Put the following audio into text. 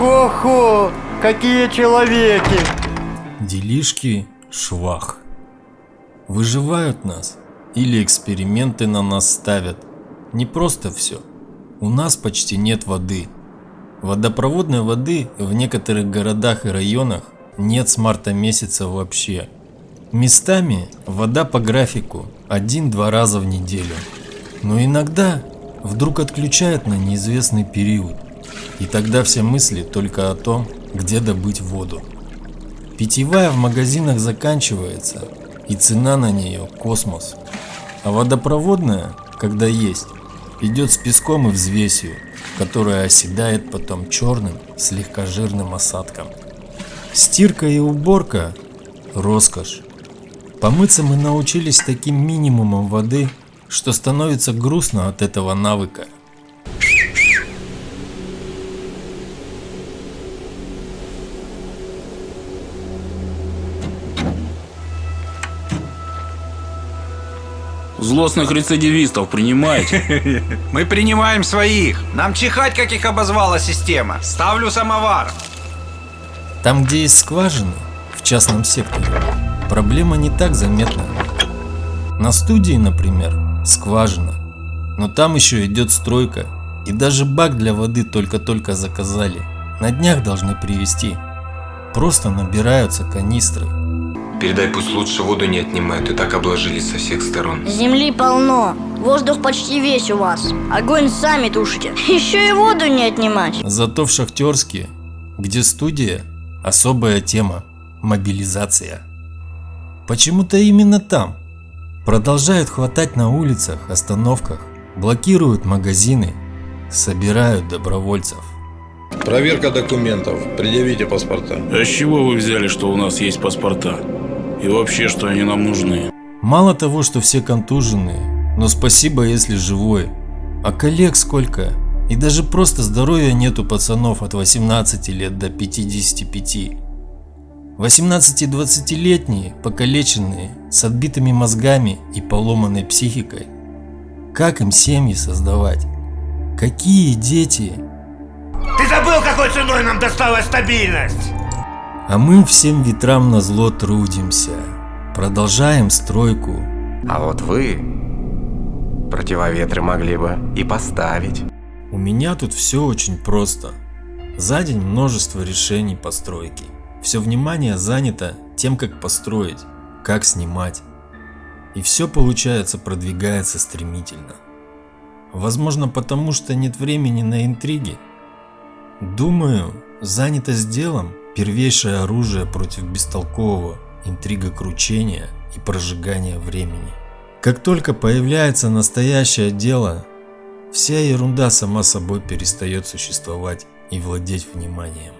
Хо-хо, какие человеки! Делишки швах. Выживают нас или эксперименты на нас ставят. Не просто все. У нас почти нет воды. Водопроводной воды в некоторых городах и районах нет с марта месяца вообще. Местами вода по графику один-два раза в неделю. Но иногда вдруг отключают на неизвестный период. И тогда все мысли только о том, где добыть воду. Питьевая в магазинах заканчивается, и цена на нее космос. А водопроводная, когда есть, идет с песком и взвесью, которая оседает потом черным, слегка жирным осадком. Стирка и уборка – роскошь. Помыться мы научились таким минимумом воды, что становится грустно от этого навыка. Злостных рецидивистов принимаете? Мы принимаем своих. Нам чихать, как их обозвала система. Ставлю самовар. Там, где есть скважины, в частном секторе, проблема не так заметна. На студии, например, скважина, но там еще идет стройка, и даже бак для воды только-только заказали. На днях должны привезти. Просто набираются канистры. Передай, пусть лучше воду не отнимают, и так обложились со всех сторон. Земли полно, воздух почти весь у вас. Огонь сами тушите, еще и воду не отнимать. Зато в Шахтерске, где студия, особая тема – мобилизация. Почему-то именно там. Продолжают хватать на улицах, остановках, блокируют магазины, собирают добровольцев. Проверка документов. Предъявите паспорта. А с чего вы взяли, что у нас есть паспорта? И вообще, что они нам нужны? Мало того, что все контуженные, но спасибо, если живой. А коллег сколько? И даже просто здоровья нету пацанов от 18 лет до 55. 18-20-летние, покалеченные, с отбитыми мозгами и поломанной психикой. Как им семьи создавать? Какие дети? Ты забыл, какой ценой нам досталась стабильность? А мы всем ветрам на зло трудимся. Продолжаем стройку. А вот вы противоветры могли бы и поставить. У меня тут все очень просто. За день множество решений постройки. Все внимание занято тем, как построить, как снимать. И все получается продвигается стремительно. Возможно потому, что нет времени на интриги. Думаю, занятость делом – первейшее оружие против бестолкового интрига кручения и прожигания времени. Как только появляется настоящее дело, вся ерунда сама собой перестает существовать и владеть вниманием.